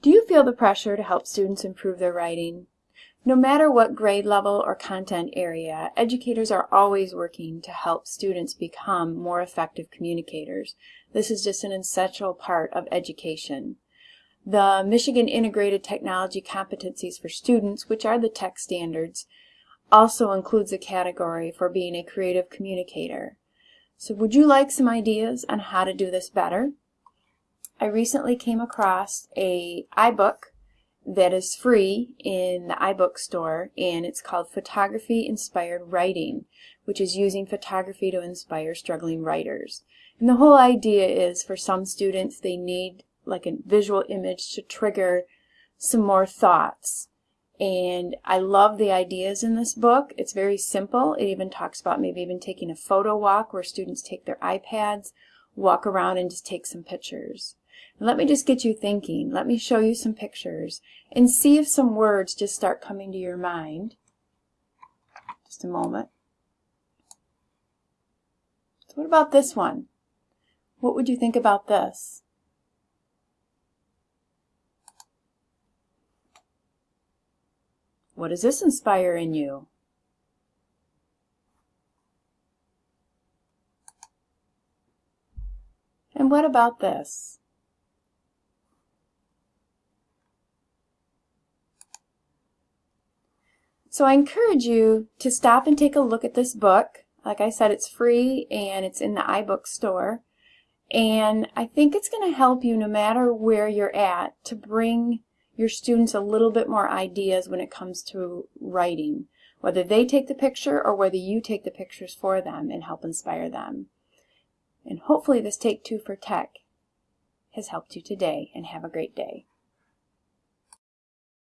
Do you feel the pressure to help students improve their writing? No matter what grade level or content area, educators are always working to help students become more effective communicators. This is just an essential part of education. The Michigan Integrated Technology Competencies for Students, which are the tech standards, also includes a category for being a creative communicator. So would you like some ideas on how to do this better? I recently came across a iBook that is free in the iBook store and it's called Photography Inspired Writing which is using photography to inspire struggling writers. And the whole idea is for some students they need like a visual image to trigger some more thoughts. And I love the ideas in this book. It's very simple. It even talks about maybe even taking a photo walk where students take their iPads, walk around and just take some pictures. Let me just get you thinking. Let me show you some pictures and see if some words just start coming to your mind. Just a moment. So what about this one? What would you think about this? What does this inspire in you? And what about this? So I encourage you to stop and take a look at this book. Like I said, it's free and it's in the iBook store. And I think it's going to help you no matter where you're at to bring your students a little bit more ideas when it comes to writing, whether they take the picture or whether you take the pictures for them and help inspire them. And hopefully this Take Two for Tech has helped you today and have a great day.